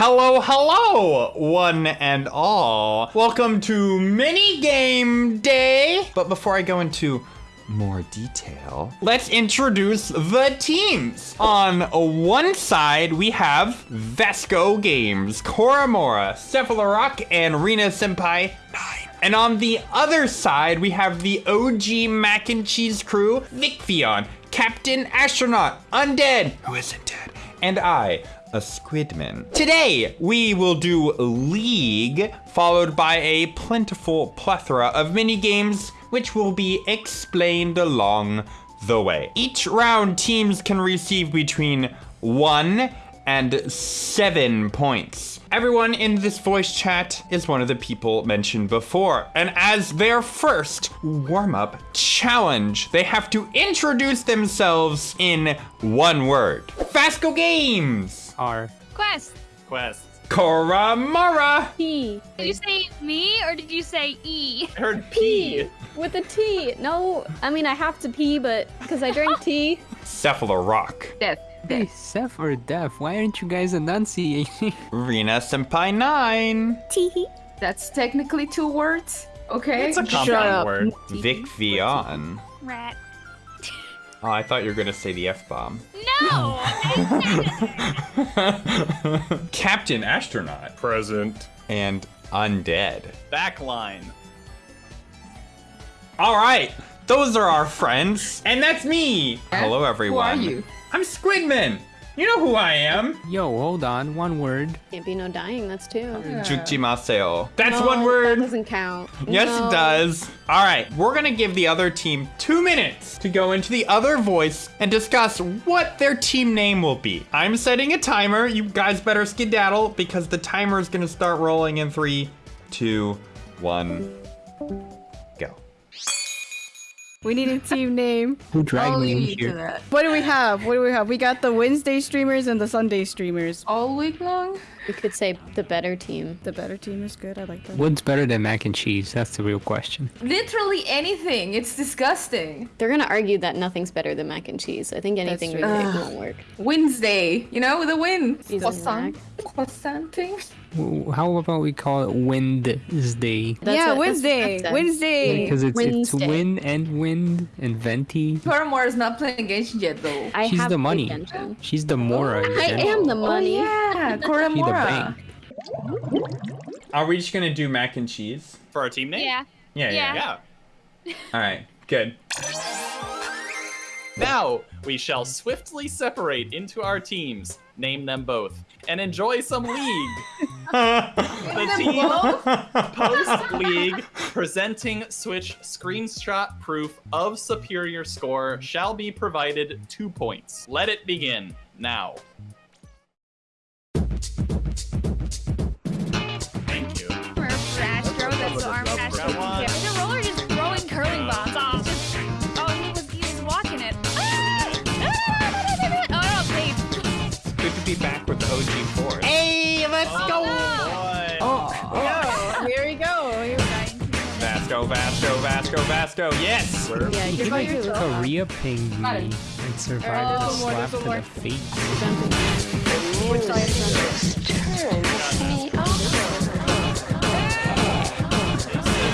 Hello, hello, one and all. Welcome to mini game day. But before I go into more detail, let's introduce the teams. On one side, we have Vasco Games, Koramora, Cephalorock, and Rena Senpai 9. And on the other side, we have the OG mac and cheese crew, Vicfion, Captain Astronaut, Undead, who isn't dead, and I, a Squidman. Today, we will do League, followed by a plentiful plethora of mini games, which will be explained along the way. Each round, teams can receive between one and seven points. Everyone in this voice chat is one of the people mentioned before. And as their first warm-up challenge, they have to introduce themselves in one word. Vasco Games! R. Quest. Quest. Koramora! T. Did you say me or did you say E? I heard P. With a T. No, I mean, I have to pee, but because I drink tea. Cephalorock. Death. Hey, Seth or Def, why aren't you guys enunciating? Rena Senpai 9. Tee. That's technically two words. Okay. It's a compound word. Vic Vion. Rat. Oh, I thought you were gonna say the F-bomb. No! Captain Astronaut. Present. And Undead. Backline. All right, those are our friends. And that's me. Hello, everyone. Who are you? I'm Squidman. You know who I am. Yo, hold on, one word. Can't be no dying, that's two. Jujimaseo. That's No, one That word. doesn't count. Yes, No. it does. All right, we're gonna give the other team two minutes to go into the other voice and discuss what their team name will be. I'm setting a timer. You guys better skedaddle because the timer is gonna start rolling in three, two, one, go. We need a team name. Who dragged I'll me in leave you to here? What do we have? What do we have? We got the Wednesday streamers and the Sunday streamers. All week long? We could say the better team. The better team is good. I like that. What's better than mac and cheese? That's the real question. Literally anything. It's disgusting. They're gonna argue that nothing's better than mac and cheese. I think anything we true. pick Ugh. won't work. Wednesday, you know, with a win. Using Croissant. Croissant thing. How about we call it Wednesday? That's yeah, what- Wednesday. that's- Wednesday. Because it's it's Wednesday. win and wind and venti. Paramore is not playing Genshin yet, though. I She's have the money. Genshin. She's the Mora. in I general. am the oh, money. Oh, yeah. She the bank. Are we just gonna do mac and cheese? For our team name? Yeah. Yeah, yeah. Yeah. Yeah. All right, good. Now, we shall swiftly separate into our teams, name them both, and enjoy some league. the team post league presenting Switch screenshot proof of superior score shall be provided two points. Let it begin now. Vasco, Vasco. Yes. Yeah, you're by yourself. Korea pinged me and survived a Oh, more, slap to the face. Which side is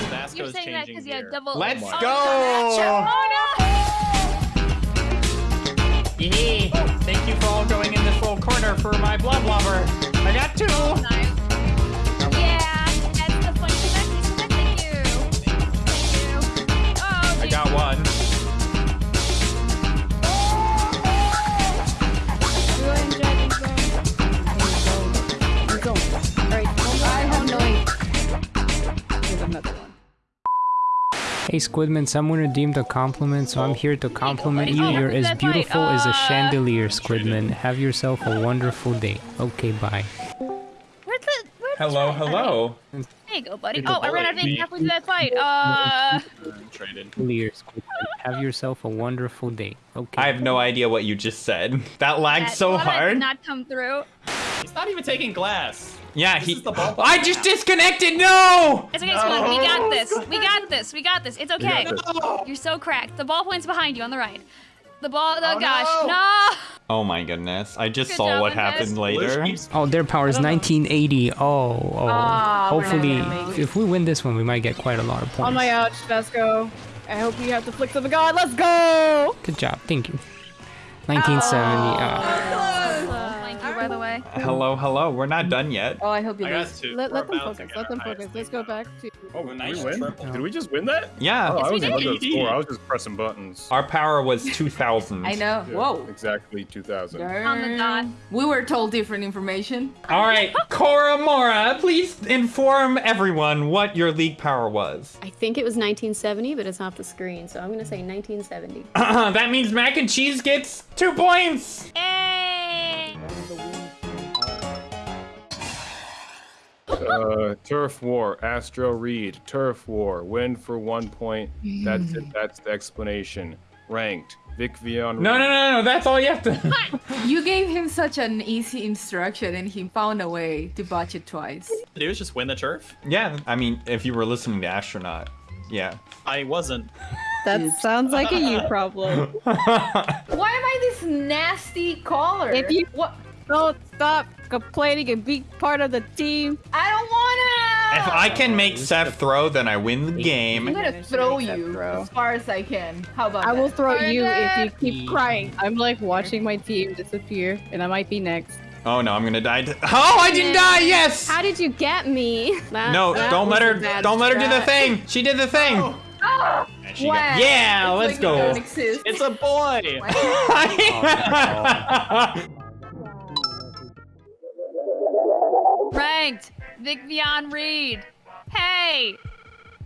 Vasco's You're saying that because you had double. Let's oh, go. Oh, no. Yee. Thank you for all going in this little corner for my blood lover. I got two. Hey Squidman, someone redeemed a compliment, so I'm here to compliment you. You're as that fight? beautiful as a chandelier, Squidman. Have yourself a wonderful day. Okay, bye. Where's the, where's Hello, the hello. There you go, buddy. Oh, I ran out of ink halfway through that fight. Uh, Traded. Chandelier, Squidman. Have yourself a wonderful day. Okay. I have no idea what you just said. That lagged that so water did hard. not come through. He's not even taking glass. Yeah, This he. is the ballpark I just disconnected. No. It's okay, Squid. We got this. We got this. We got this. It's okay. No. You're so cracked. The ballpoint's behind you on the right. The ball. Oh, Oh, gosh. no. No. Oh my goodness. I just Good saw job, what happened Lush later. Oh, their power is 1980. Oh, oh. Ah, Hopefully, gonna make it. if we win this one, we might get quite a lot of points. On my ouch, let's go. I hope you have the flicks of a god. Let's go! Good job. Thank you. 1970. ah. Thank you, by the way. Hello, hello. We're not done yet. Oh, I hope you I got lose. two. Let, let them focus. Let them focus. Let's go back to. Oh, did Nice we win? triple. Did we just win that? Yeah. Oh, I wasn't looking did. score. I was just pressing buttons. Our power was 2,000. I know. Yeah, Whoa. Exactly 2,000. On the dot. We were told different information. All right, Cora Mora, please inform everyone what your league power was. I think it was 1970, but it's off the screen, so I'm gonna say 1970. that means mac and cheese gets two points. Hey. Uh, Turf War, Astro Reed, Turf War, win for one point. That's it. That's the explanation. Ranked, Vic Vion. No, no, no, no. That's all you have to. You gave him such an easy instruction and he found a way to botch it twice. Do is just win the turf. yeah, I mean, if you were listening to Astronaut, yeah. I wasn't. That sounds like a you problem. Why am I this nasty caller? If you- what? Don't stop complaining and be part of the team. I don't wanna. If I can make Seth throw, then I win the game. I'm gonna throw you throw. as far as I can. How about I will that? throw you if you keep crying. I'm like watching my team disappear, and I might be next. Oh no, I'm gonna die. oh, I didn't die. Yes. How did you get me? That- No, that don't let her. Don't let her do the thing. She did the thing. Oh. she got- Wow. yeah, It's let's like go. You don't exist. It's a boy. Ranked. Vic Vion Reed. Hey.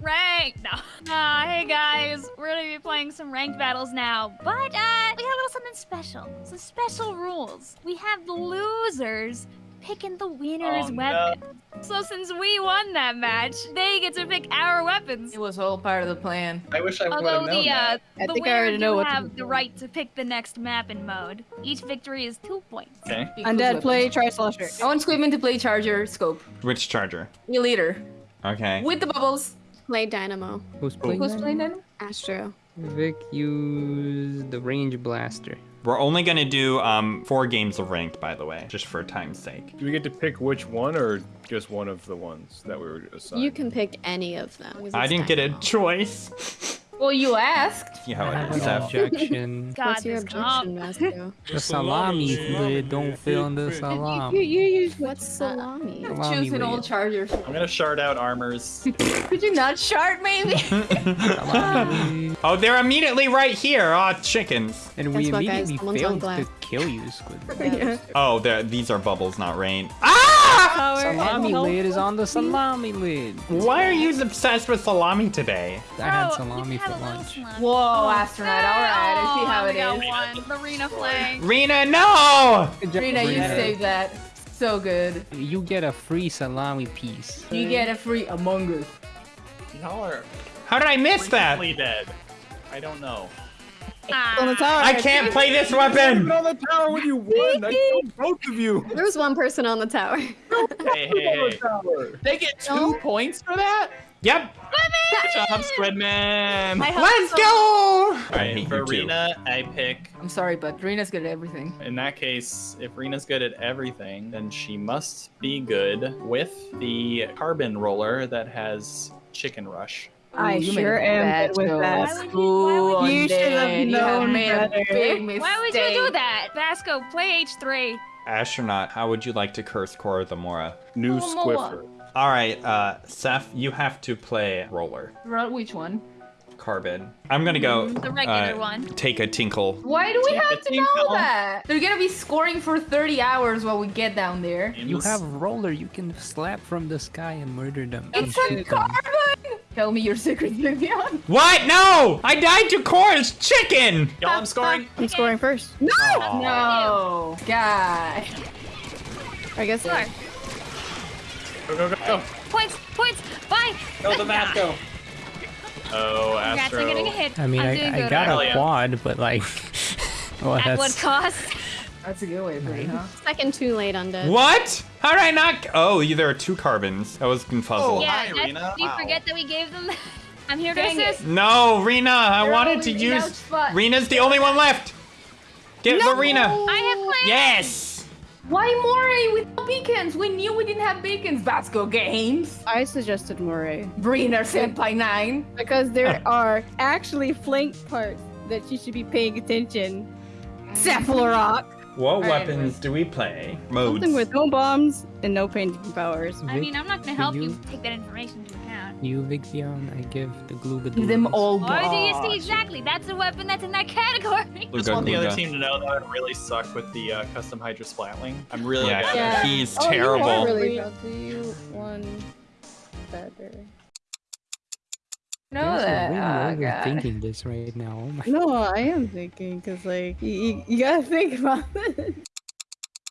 Ranked. No. Uh, hey guys, we're gonna be playing some ranked battles now, but uh, we got a little something special. Some special rules. We have the losers picking the winner's Oh, no. weapon. So since we won that match, they get to pick our weapons. It was all part of the plan. I wish I would have known the uh, that. I think I already know do what to have the right to pick the next map and mode. Each victory is two points. Okay. Pick whose Undead, play Tri Slosher. I want Squidman to play Charger Scope. Which charger? Your leader. Okay. With the bubbles. Play Dynamo. Who's playing? Who's playing then? Astro. Vic use the range blaster. We're only gonna do um four games of ranked, by the way, just for time's sake. Do we get to pick which one or just one of the ones that we were assigned? You can pick any of them. I didn't get a Dynamo. choice. Well, you asked. Yeah, I how have it is. objection. God, What's your this comp. objection, Astro? The salami lid don't fit in the You, salami. you use What's salami? Salami Choosing all lid. Chargers. I'm gonna shard out armors. Could you not shard maybe? Oh, they're immediately right here. Aw, chickens. And we Guess immediately Someone's failed to kill you, Squid. Yeah. Oh, these are bubbles, not rain. Ah! Power Salami and lid is on the salami lid. Why are you obsessed with salami today? I had Oh, salami you for can have a little lunch. salami. Whoa, oh, astronaut. All right, I see oh, how it is. it we got one. The Rena flag. Rena, no! Rena, you Rena. saved that. So good. You get a free salami piece. You get a free Among Us. Y'all are How did I miss that? frequently dead. I don't know. On the tower. I can't play this weapon! on the tower when you won. I killed both of you. There was one person on the tower. Hey, hey, hey. They get two No. points for that? Yep, Good job, Squidman. I let's so. go! I Alright, hate for you. Rena, I pick. I'm sorry, but Rena's good at everything. In that case, if Rena's good at everything, then she must be good with the carbon roller that has chicken rush. I Ooh, sure am bad good with that. Why you- Ooh, you should have Undead, you known made a better. big mistake. Why would you do that? Vasco, play H3. Astronaut, how would you like to curse Cora the Mora? New Oh, Squiffer. Alright, uh, Seth, you have to play roller. Right, Which one? Carbon. I'm gonna go. The regular uh, one. Take a tinkle. Why do we Take have the to know that? They're gonna be scoring for 30 hours while we get down there. You have roller you can slap from the sky and murder them. It's a carbon! Tell me your secret, Vivian. What? No! I died to Cora's chicken! Y'all, I'm scoring. I'm scoring first. Aw. No, guy. I guess Score. Go, go, go, go. Points, points, bye. Go the Vasco. Oh, Congrats Astro. on getting a hit. I mean, I'm doing I, I good. got Hell a quad, but like, well, oh, At what cost? That's a good way to put it, huh? Second too late, Undead. What? How did I not? Oh, there are two carbons. I was confuzzled. Oh, yeah, hi, that's, Rena. do you Wow. forget that we gave them? I'm here to Dang it. No, Rena, I They're wanted to in the ouch use. Rena's the only one left. Get Lorena. I have plans. Yes. Why Moray with no beacons? We knew we didn't have beacons. Vasco Games. I suggested Moray Briner Senpai 9. because there are actually flank parts that you should be paying attention. Cephalorock. What Alright, weapons do we play? Modes. Something with no bombs and no painting powers. I mean, I'm not gonna help you, you- take that information into account. You, Vixion, I give the Glooga Give them all Or do you see exactly? That's a weapon that's in that category. Just Luga, want the other team to know that I really suck with the uh, custom Hydra Splatling. I'm really Yeah, bad. Yeah. he's Oh, you are terrible. really bad. Do you one better? No, You're that. really Oh, God. overthinking this right now. Oh No, I am thinking because like you, you, you gotta think about it.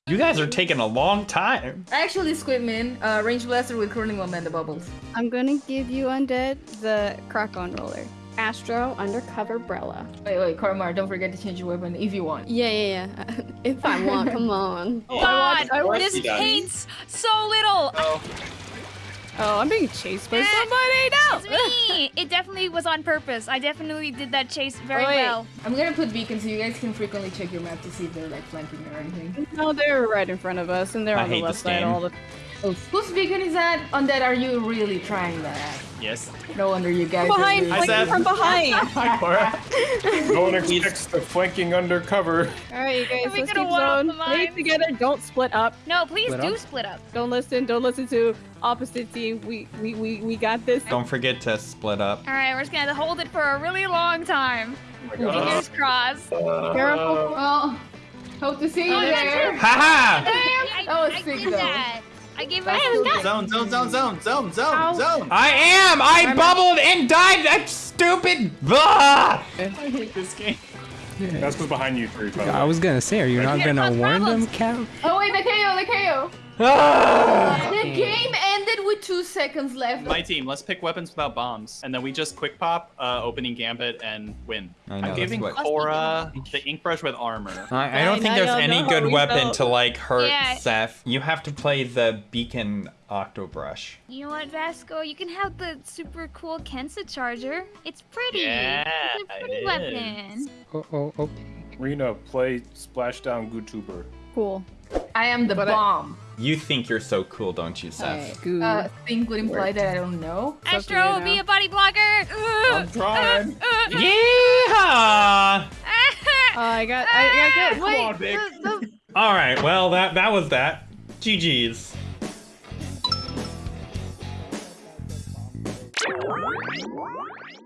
You guys are taking a long time. Actually, Squidman, uh, range blaster with curling momentum bubbles. I'm gonna give you undead the Krak-On Roller. Astro undercover Brella. Wait, wait, Karmar, don't forget to change your weapon if you want. Yeah, yeah, yeah. if I want, come on. God, I want this you guys. paints so little. Oh, Oh, I'm being chased by Eh, somebody. No. It's me. It definitely was on purpose. I definitely did that chase very Oh, well. I'm gonna put beacons so you guys can frequently check your map to see if they're like flanking or anything. No, they're right in front of us, and they're I on the hate left this side all the. Whose beacon is that? On that, are you really trying that? Yes. No wonder you guys. are Behind, losing. I like said- from behind. Hi, Cora. No one expects the flanking undercover. All right, you guys, we let's gonna keep one zone. the Stay together. Don't split up. No, please Split do up? split up. Don't listen. Don't listen to opposite team. We we we, we got this. Don't forget to split up. All right, we're just gonna hold it for a really long time. Oh. Fingers crossed. Careful. Uh, well, hope to see you Oh, there. Haha! I, That was sick, though. that. I gave That's my cool. Zone, zone, zone, zone, zone, zone, zone. I am! I bubbled and died! That's stupid! Ah! I hate this game. That's what's behind you three, I was gonna say, are you not gonna no warn them. Cap? Oh wait, the KO, the KO. Ah! The game ended with two seconds left. My team, let's pick weapons without bombs, and then we just quick pop, uh, opening gambit, and win. I know, I'm giving what- Cora the ink brush with armor. I, I don't Now think there's y'all any good we weapon felt. to like hurt Yeah. Seth. You have to play the beacon octobrush. You know what, Vasco? You can have the super cool Kensa charger. It's pretty. Yeah, it's a pretty it weapon. Oh, oh, oh. Rena, play Splashdown YouTuber. Cool. I am the But I- bomb. You think you're so cool, don't you, Seth? Alright. Uh, think would imply that I don't know. up to Astro, you be now. a body blocker. I'm trying. Uh, uh, uh. Yeehaw! Oh, I got. I, I got. Come on, Vic. All right, well that that was that. GG's.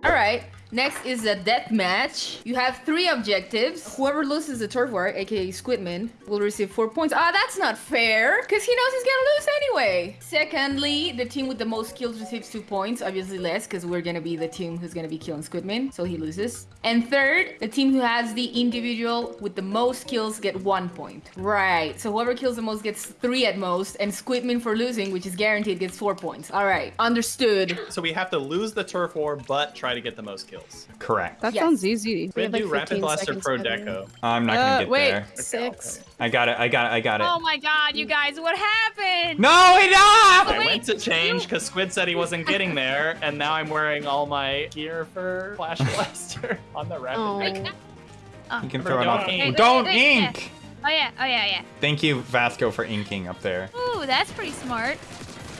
All right. Next is a death match. You have three objectives. Whoever loses the turf war, aka Squidman, will receive four points. Ah, that's not fair, because he knows he's gonna lose anyway. Secondly, the team with the most kills receives two points, obviously less, because we're gonna be the team who's gonna be killing Squidman, so he loses. And third, the team who has the individual with the most kills get one point. Right. So whoever kills the most gets three at most, and Squidman for losing, which is guaranteed, gets four points. All right. Understood. So we have to lose the turf war, but try to get the most kills. Correct. That Yes. sounds easy. We're have, gonna do like, Rapid 15 Blaster seconds Pro for that. Deco. I'm not gonna Uh, get wait. there. Six. I got it. I got it. I got it. Oh my god, you guys, what happened? No, it I up! Wait, went to change because Squid said he wasn't getting there, and now I'm wearing all my gear for Flash Blaster on the Rapid Oh. Deco. You can throw it Don't off. ink. Don't Wait, wait, wait, ink. Oh yeah, oh yeah, yeah. Thank you, Vasco, for inking up there. Ooh, that's pretty smart.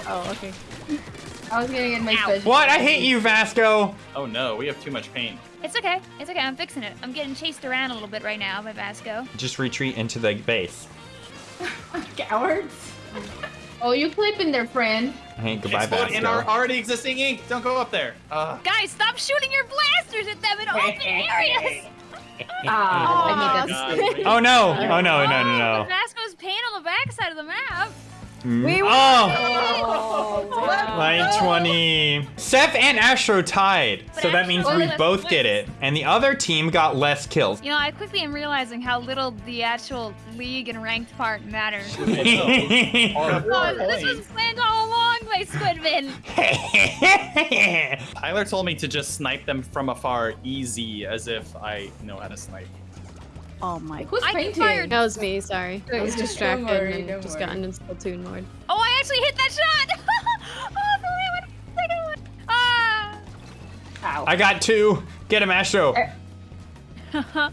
Oh, okay. I was gonna get my Ow. special. What? I hate you, Vasco. Oh no, we have too much paint. It's okay. It's okay. I'm fixing it. I'm getting chased around a little bit right now by Vasco. Just retreat into the base. Cowards. oh, you clipping there, friend. Hey, goodbye, Explode in our already existing ink. Don't go up there. Uh, Guys, stop shooting your blasters at them in open areas. Ah, I made that God, mistake. wait. Oh no! Oh no! No! No! Oh, No! but Vasco's paint on the backside of the map. We hmm. Oh! Oh, Line 20. Seth and Astro tied. But So that means we both less get it. And the other team got less kills. You know, I quickly am realizing how little the actual league and ranked part matters. It's a oh, hard Oh, this was planned all along by Squidman. Tyler told me to just snipe them from afar, easy, as if I know how to snipe. Oh my. Who's I painting? fired- That was me, sorry. I was distracted worry, and just worry. gotten in Splatoon mode. Oh, I actually hit that shot! oh, the way I second one. Ah! Ow. I got two. Get him, Astro.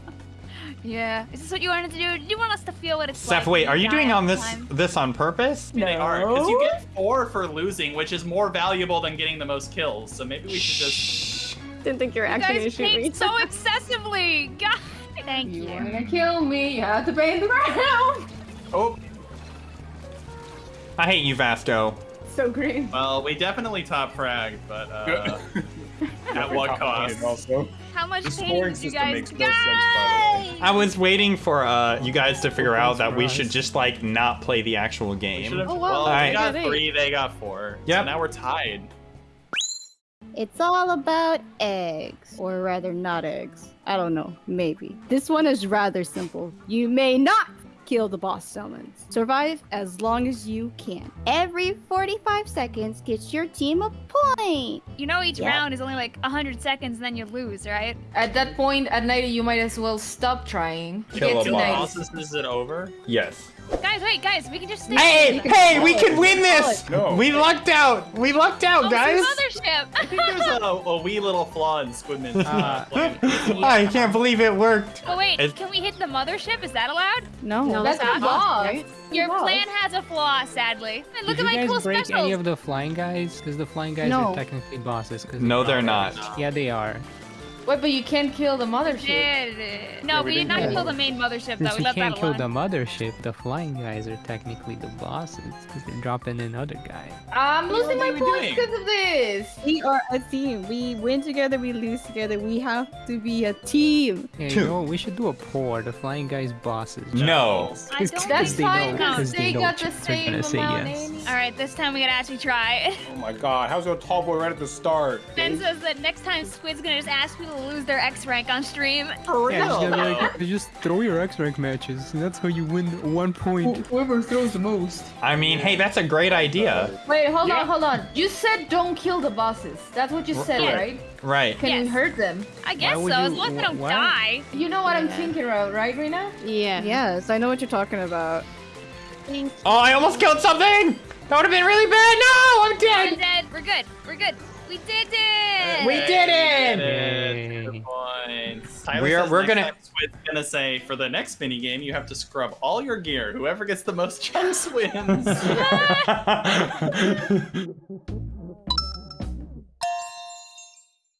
Yeah. Is this what you wanted to do? Do you want us to feel what it's like? Seth, wait, are you doing on this time? this on purpose? They are, because you get four for losing, which is more valuable than getting the most kills. So maybe we should just. Didn't think you were You actually gonna guys shoot me. so excessively. God, thank You you. wanna kill me? You have to pay in the ground. Oh, I hate you, Vasco. So green. well, we definitely top frag, but uh, at what cost? Also, How much The pain did you guys makes no sense. I was waiting for uh you guys to figure out that we for should just like not play the actual game. should've- Oh, wow. Well, Alright. we got three, they got four. So now we're tied. It's all about eggs. Or rather, not eggs. I don't know. Maybe. This one is rather simple. You may not kill the boss summons. Survive as long as you can. Every 45 seconds gets your team a point. You know each Yeah. round is only like 100 seconds and then you lose, right? At that point, at night, you might as well stop trying. Kill Get a boss. night. bosses, is it over? Yes. Guys, wait, guys, we can just stay Hey, together. hey, we can win this! No. We lucked out! We lucked out, Oh, guys! it's a mothership. I think there's a, a wee little flaw in Squidman's uh, plan. I can't believe it worked. oh wait, can we hit the mothership? Is that allowed? No. No, That's that's the not right? Your Boss. plan has a flaw, sadly. And look Did at you my guys cool break any of the flying guys? Because the flying guys No. are technically bosses. 'cause No, they're are. not. Yeah, they are. Wait, but you can't kill the mothership. Did. No, Yeah, we, we did didn't kill the main mothership Since though. We we left can't that kill alone. the mothership, the flying guys are technically the bosses because they're dropping another guy. I'm losing my What points because of this. We are a team. We win together, we lose together. We have to be a team. Yeah, Two. you know, we should do a poll. The flying guys bosses. No. I don't That's they fine know, because because they, they know got the chicks same gonna say yes. All right, this time we gotta actually try. Oh my god, how's your tall boy right at the start? Ben says that next time Squid's gonna just ask people to lose their X rank on stream. For Yeah, just, real? gotta like, just throw your X rank matches. and That's how you win one point. Whoever throws the most. I mean, hey, that's a great idea. Wait, hold Yeah. on, hold on. You said don't kill the bosses. That's what you said, Yes. right? Right. Can we Yes. hurt them? I guess so, would as you- long as they don't why? die. You know what I'm thinking about, right, Rena? Yeah. Yes, I know what you're talking about. Oh, I almost killed something! That would have been really bad! No! I'm We're dead! dead. We're good. We're good. We did it. We did it! Yay. Good points. Tyler We are- we're gonna- time Squid's gonna say for the next mini game you have to scrub all your gear. Whoever gets the most chunks wins.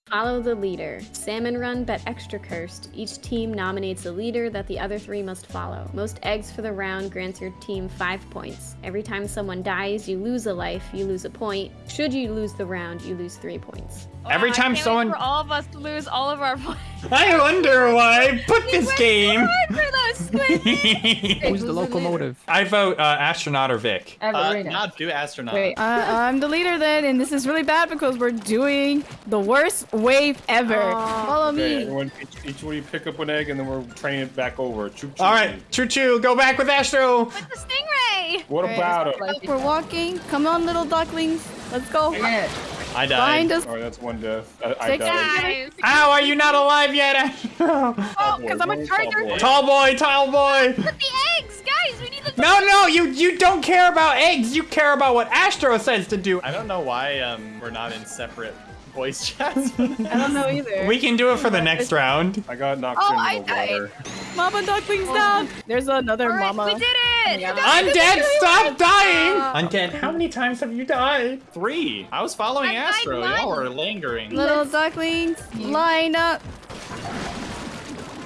Follow the leader. Salmon Run, bet extra cursed. Each team nominates a leader that the other three must follow. Most eggs for the round grants your team five points. Every time someone dies, you lose a life, you lose a point. Should you lose the round, you lose three points. Every Oh, I time can't wait someone- for all of us to lose all of our points. I wonder why I put We this game. So for those. Who's Who's the the locomotive? I vote uh, astronaut or Vic. I have uh, Rena. not do astronaut. Wait, uh, I'm the leader then, and this is really bad because we're doing the worst wave ever. Follow Okay, me. everyone, each, each one of you pick up an egg and then we're training it back over. Choo choo. All right, choo choo, go back with Astro. With the stingray. What Alright, about it? We're walking. Come on, little ducklings. Let's go. yeah. I Find died. us. All right, that's one death. I, I Six died. Guys. Ow, are you not alive yet, Oh, because I'm a charger. Tall boy, tall boy. Put the eggs, guys. We need the. No, no, you you don't care about eggs. You care about what Astro says to do. I don't know why um, we're not in separate voice chats. I don't know either. We can do it for the next round. I got knocked Oh, into I the died. water. Mama ducklings down. There's another All right, mama. we did it. Undead, stop dying! Undead, how many times have you died? Three. I was following I Astro. Y'all were lingering. Little ducklings, line up.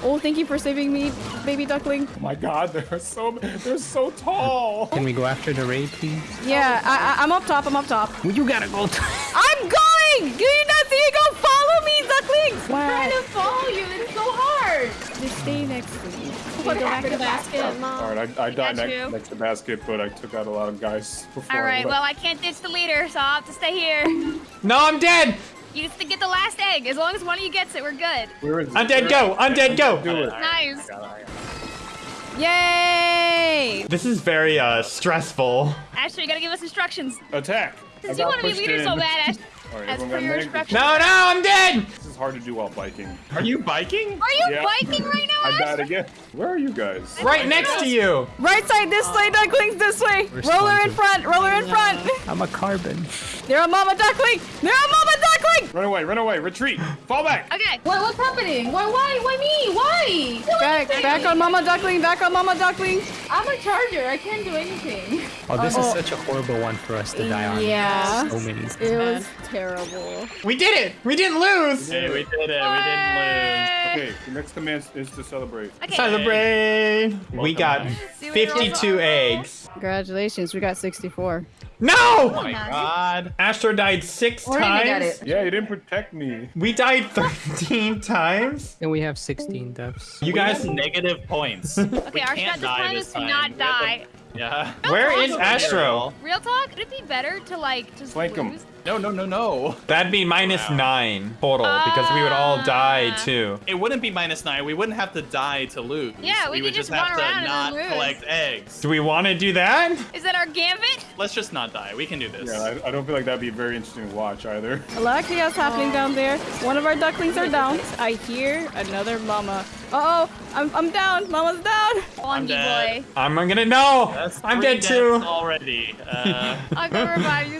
Oh, thank you for saving me, baby duckling. Oh my god, they're so they're so tall. Can we go after the raid, please? Yeah, I, I, I'm up top. I'm up top. Well, you gotta go. I'm going. Do you not see it? Go follow me, ducklings. trying to follow you. It's so hard. Just stay next to me. Go back to the basket, mom. All right, I, I died next, next to basket, but I took out a lot of guys before. All I Well, I can't ditch the leader, so I'll have to stay here. No, I'm dead! You just to get the last egg. As long as one of you gets it, we're good. Where is it? Undead, Where- go! Undead, go! Do it. Nice. Yay! This is very uh stressful. Ashley, you gotta give us instructions. Attack. I Since you want to be leader in. so bad, Ash. All right, As per your instructions. No, no, I'm dead! This is hard to do while biking. Are you biking? Are you Yeah. biking right now, I Ash? died again. Where are you guys? Right next to you! Right side this uh, way, ducklings this way. We're Roller in front. Roller in front. I'm a carbon. They're a mama duckling. They're a mama duckling. Run away, run away, retreat, fall back. Okay. What, what's happening? Why, why, why me? Why? Back, anything. back on Mama Duckling, back on Mama Duckling. I'm a charger. I can't do anything. Oh, this Oh. is such a horrible one for us to die on. Yeah. So many. It was terrible. We did it. We didn't lose. Hey, we did it. We didn't lose. Okay, the next command is to celebrate. Okay. Celebrate. We got See 52 eggs. Congratulations, we got 64. No! Oh my god. Astro died six Already times. got it. Yeah, you didn't protect me. We died 13 times. And we have 16 deaths. You We guys, negative points. Okay, our can't strat this die this is to time. not We have to- die. Yeah. where is Astro? Real talk, would it be better to like just Flank 'em. lose? No, no, no, no. That'd be minus Wow. nine total because we would all die Ah. too. It wouldn't be minus nine. We wouldn't have to die to lose. Yeah, we would could just have to not collect eggs. Do we want to do that? Is that our gambit? Let's just not die. We can do this. Yeah, I, I don't feel like that'd be very interesting to watch either. A lot of chaos happening down there. One of our ducklings are down. I hear another mama. Uh oh, I'm, I'm down. Mama's down. Wonky dead. boy. I'm gonna know. That's I'm dead too. already. Uh, I'll go revive you,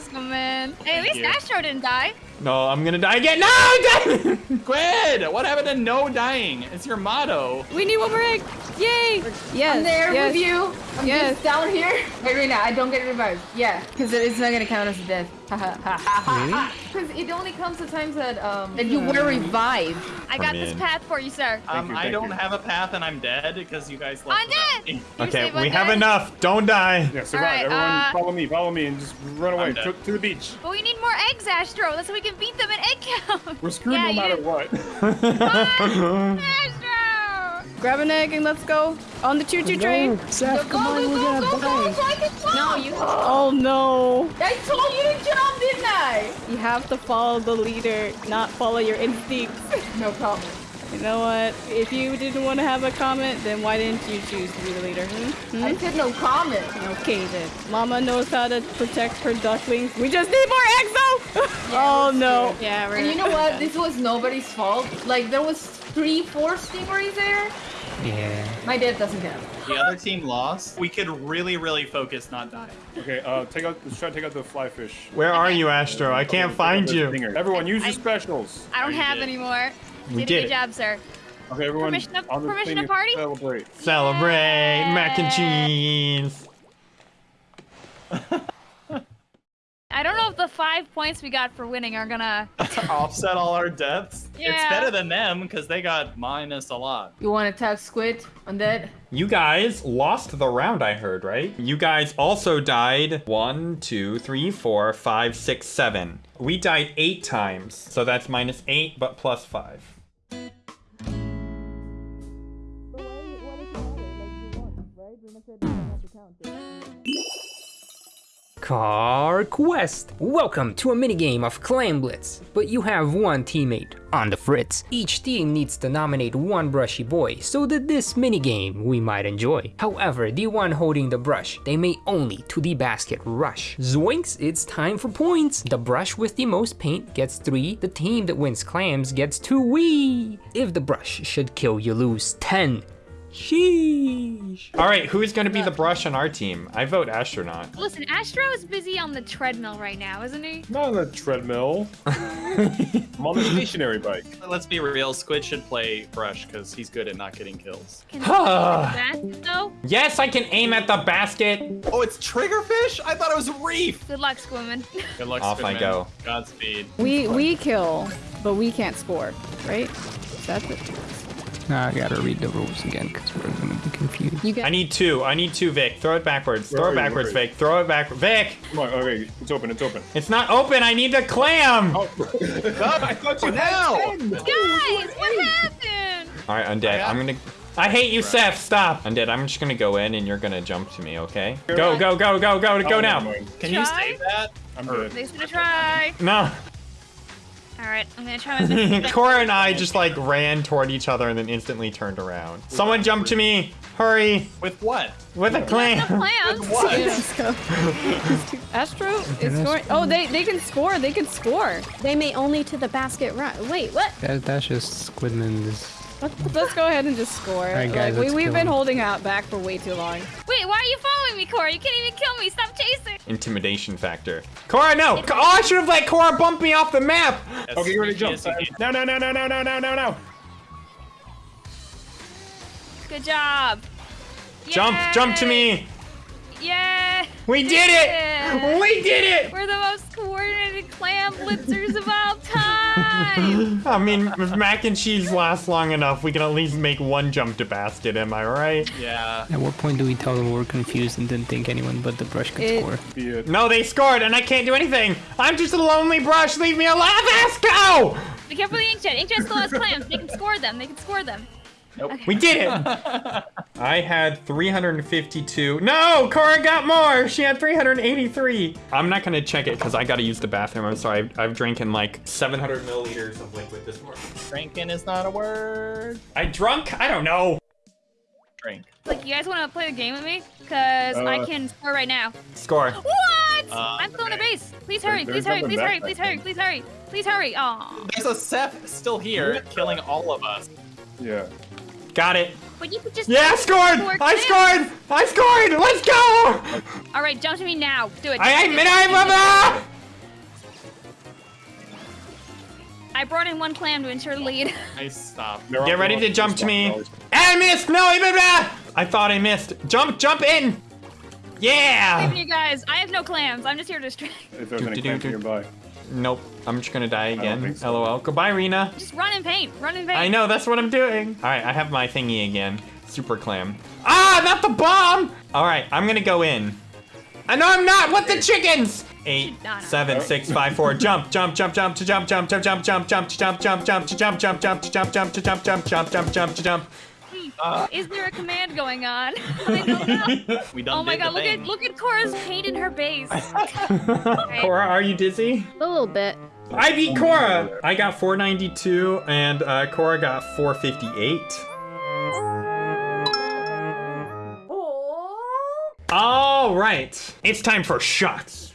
Hey, at least. Astro didn't die. No, I'm gonna die again. No, I'm dead. Squid! What happened to no dying? It's your motto. We need one more egg. Yay. Yes. I'm there yes. with you. I'm Yes. just down here. Wait, Rena, I don't get revived. Yeah, because it's not gonna count as a death. Because it only comes the times that um that you were revived. I got Come this path for you, sir. Um, you, I don't you. have a path and I'm dead because you guys left I'm dead. me. Okay, we have then? enough. Don't die. Yeah, survive. Alright, Everyone uh, follow me, follow me, and just run away to, to the beach. But we need more eggs, Astro. That's how we can beat them in egg count. We're screwed Yeah, no matter did- what. Grab an egg and let's go on the choo-choo train. Seth, Go, go, go, go, go, so I can jump. No, you. Oh no. I told you to jump, didn't I? You have to follow the leader, not follow your instincts. No problem. You know what? If you didn't want to have a comment, then why didn't you choose to be the leader? Hmm? Hmm? I said no comment. Okay then. Mama knows how to protect her ducklings. We just need more eggs though! oh no. Yeah, we're And you know what? This was nobody's fault. Like there was three, four stingrays there. Yeah. My dad doesn't count. The other team lost. We could really, really focus not dying. Okay, uh, take out. Let's try to take out the fly fish. Where are you, Astro? I can't find you. Everyone, use your specials. I don't have did. any more. We did, did a it. good job, sir. Okay, everyone. Permission to- on the permission thing to party? Celebrate. Celebrate mac and cheese. I don't know if the five points we got for winning are gonna. Offset all our deaths. It's better than them because they got minus a lot. You want to tag Squid on that? You guys lost the round, I heard, right? You guys also died one, two, three, four, five, six, seven. We died eight times, so that's minus eight, but plus five. Car Quest! Welcome to a minigame of Clam Blitz, but you have one teammate on the fritz. Each team needs to nominate one brushy boy so that this minigame we might enjoy. However, the one holding the brush, they may only to the basket rush. Zoinks, it's time for points! The brush with the most paint gets 3, the team that wins clams gets 2 wee! If the brush should kill you lose 10. Sheesh! All right, who's gonna be the brush on our team? I vote astronaut. Listen, Astro is busy on the treadmill right now, isn't he? Not on the treadmill. I'm on the stationary bike. Let's be real. Squid should play Brush because he's good at not getting kills. Can he that though? Yes, I can aim at the basket. Oh, it's Triggerfish? I thought it was Reef. Good luck, Squimmin. Good luck, Off I go. Godspeed. We we kill, but we can't score, right? That's it. Now I gotta read the rules again because we're gonna be confused. You I need two. I need two, Vic. Throw it backwards. Where Throw it backwards, Where are you? Vic. Throw it back. Vic! Come on, okay, it's open, it's open. It's not open. I need the clam. Oh, I thought you now? had Guys, what happened? All right, undead. I'm gonna. I hate you, Seth. Stop. Undead. I'm just gonna go in, and you're gonna jump to me. Okay? Go, go, go, go, go, Oh, go never now. mind. Can you save that? I'm Or- good. Thanks for the try. No. All right, I'm gonna try my best. Cora and I just like ran toward each other and then instantly turned around. Someone jump to me. Hurry. With what? With a the clam. plans. What? Astro is scoring. Oh, they they can score. They can score. They may only to the basket run. Wait, what? That, that's just Squidman's Let's, let's go ahead and just score. right, guys, like, we, let's we've been him. holding out back for way too long. Wait, why are you following me, Cora? You can't even kill me. Stop chasing. Intimidation factor. Cora, no. Oh, I should have let Cora bump me off the map. As Okay, you're ready to jump. as you can. No, no, no, no, no, no, no, no, no. Good job. Jump, jump to me. Yeah. We did it. We did it. We're the most coordinated clam blitzers of all time. I mean, if mac and cheese lasts long enough, we can at least make one jump to basket. Am I right? Yeah. At what point do we tell them we're confused and didn't think anyone but the brush could It- score? No, they scored, and I can't do anything. I'm just a lonely brush. Leave me alone. Let's go. Be careful of the inkjet. Inkjet still has clams. They can score them. They can score them. We did it. I had 352. No, Cora got more. She had 383. I'm not gonna check it because I gotta use the bathroom. I'm sorry. I've, I've drinking like 700 milliliters of liquid this morning. Drinking is not a word. I drunk? I don't know. Drink. Like, you guys want to play the game with me? Because I Uh. can score right now. Score. What? Uh, I'm still in a base. Please hurry. there's Please hurry. Please hurry. Please hurry. Please hurry. Please hurry. Aw. There's a Seth still here, killing all of us. Yeah. Got it. But you could just. Yeah, I scored. I scored. I scored. Let's go. All right, jump to me now. Do it. I ain't I mama. I brought in one clam to ensure the lead. Nice stop. They're Get ready to jump to me. one. I missed. No, I missed. I thought I missed. Jump, jump in. Yeah. you guys, I have no clams. I'm just here to distract. If there's any clams nearby. Nope. I'm just gonna die again. so. LOL. Goodbye, Rena. Just run in paint. Run in paint. I know, that's what I'm doing. All right, I have my thingy again. Super clam. Ah, not the bomb! All right, I'm gonna go in. I know I'm not. What the chickens? Eight, No, no. seven, six, five, four. Jump, jump, jump, jump, to jump, jump, jump, jump, jump, jump, to jump, jump, jump, to jump, jump, jump, to jump, jump, to jump, jump, jump, jump, jump, to jump. Is there a command going on? I don't know. We done Oh my god, look thing. at look at Cora's paint in her base. Cora, are you dizzy? A little bit. I beat Cora. I got 492 and uh, Cora got 458. All right, it's time for shots.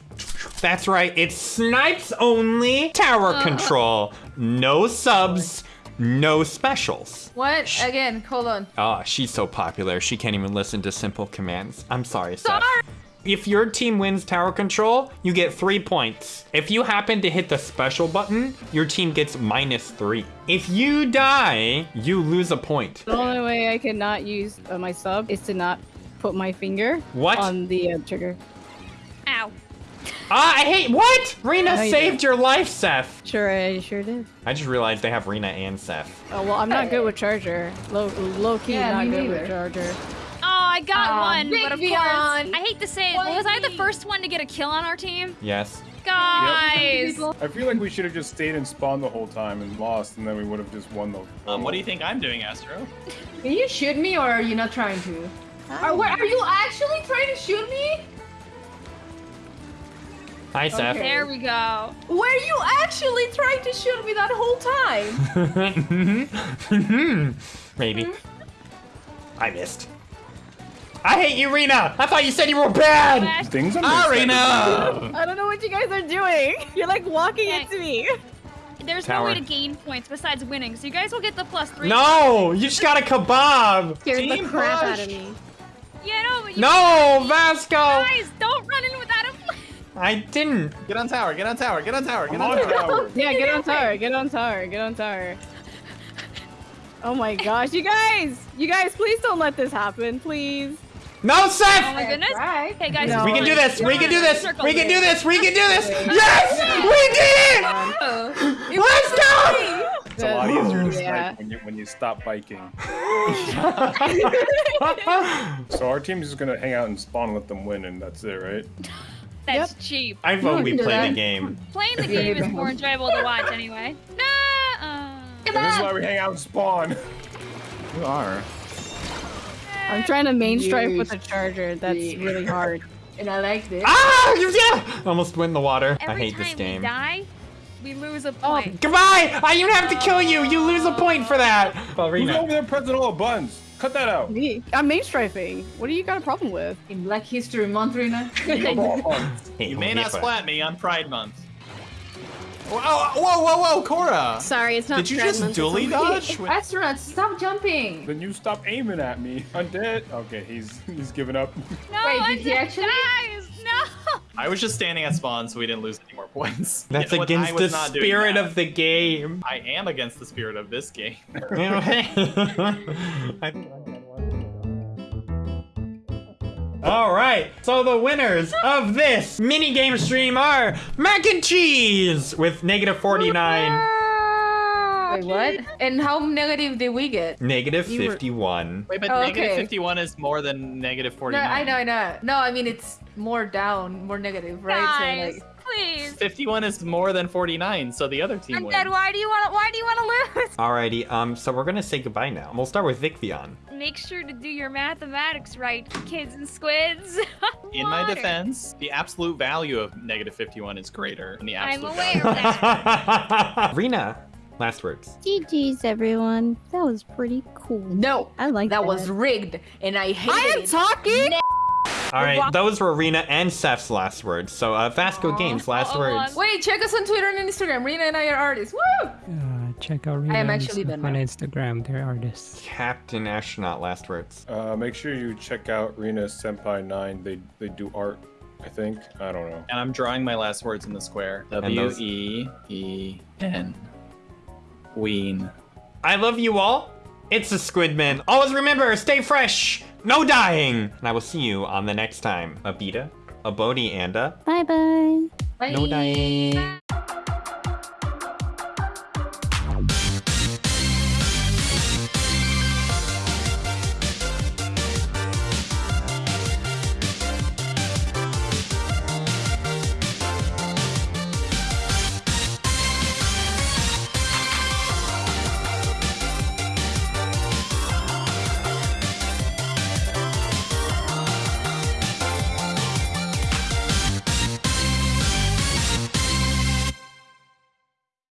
That's right, it's snipes only, tower control, no subs, no specials. What? Again, hold on. Oh, she's so popular, she can't even listen to simple commands. I'm sorry, Seth. Sorry. If your team wins tower control, you get three points. If you happen to hit the special button, your team gets minus three. If you die, you lose a point. The only way I cannot use uh, my sub is to not put my finger What? on the uh, trigger. Ow. Ah, I hate what? Rena No, you saved your life, Seth. Sure, I sure did. I just realized they have Rena and Seth. Oh well, I'm not good with charger. Low, low key, Yeah, not good neither. with charger. Oh, I got Aw, one, but of Beyond. course, I hate to say it, was I the first one to get a kill on our team? Yes. Guys! I feel like we should have just stayed and spawned the whole time and lost, and then we would have just won the. Um, what do you think I'm doing, Astro? Can you shoot me or are you not trying to? Are, where, are you actually trying to shoot me? Hi, Seth. There we go. Were you actually trying to shoot me that whole time? Maybe. I missed. I hate you, Rena. I thought you said you were bad. Flash. Things on Ah, this side. Rena. I don't know what you guys are doing. You're like walking Okay. into me. There's Tower. no way to gain points besides winning, so you guys will get the plus three. No, you just got a kebab. Scared Team the crap push. out of me. Yeah, no, but you No, Vasco. guys, don't run in without a I didn't. Get on tower, get on tower, get on tower, get on on tower. tower. Yeah, get on tower, get on tower, get on tower. Oh my gosh, you guys! You guys, please don't let this happen, please. No, Oh Seth. my goodness. Right. Hey guys, No. We can do this. We can do this. We can do this. We can do this. Yes, we did oh. it. Let's go. It's a lot easier to Yeah. snipe when you when you stop biking. So our team's just gonna hang out and spawn and let them win, and that's it, right? That's cheap. I vote we play that. the game. Playing the game is more enjoyable to watch anyway. Nah. Uh, And this is why we hang out and spawn. You are. I'm trying to main strike with a charger. That's Yeah. really hard. And I like this. Ah, You yeah. Almost win the water. I hate time this game. we die, we lose a Oh, point. Goodbye. I even have to kill you. You lose a point for that. Who's Ballerina. over there pressing all the buttons? Cut that out. Me. I'm main strafing. What do you got a problem with? In Black History Month, Rina. You may not splat me on Pride Month. Whoa, whoa, whoa, whoa, Cora! Sorry, it's not Did you just Month, it's dually only- dodge? Astronauts, stop jumping. Then you stop aiming at me. I Undead. Okay, he's he's giving up. No, Wait, I did he actually? Guys, no. I was just standing at spawn so we didn't lose any more points. That's You know against the spirit of the game. I am against the spirit of this game. All right, so the winners of this mini game stream are Mac and Cheese with negative 49, Wait, what? And how negative did we get? negative You were- 51. Wait, but Oh, negative okay. 51 is more than negative No, 49. I know, I know. No, I mean it's more down, more negative, right? Guys, So like, please. 51 is more than 49, so the other team I'm wins. dead. Why do you want to? Why do you want to lose? Alrighty, um, so we're gonna say goodbye now. We'll start with Vicvion. Make sure to do your mathematics right, kids and squids. In my defense, the absolute value of negative 51 is greater than the I'm absolute aware value. of that. Rena, last words. GG's, everyone. That was pretty cool. no, I like that was rigged, and I hated I am talking. All right, those were Rena and Seth's last words. So, uh, Vasco Games, last Uh-oh, words. Wait, check us on Twitter and Instagram. Rena and I are artists. Woo! Uh, check out Rena I am actually stuff Ben on. Instagram. They're artists. Captain Astronaut, last words. Uh, make sure you check out Rena Senpai Nine. They they do art. I think. I don't know. And I'm drawing my last words in the square. W those- E E N. Ween. I love you all. It's the Squidman. Always remember, stay fresh, no dying. And I will see you on the next time. Abita, a Bodhi, and a Bye bye. Bye. no dying.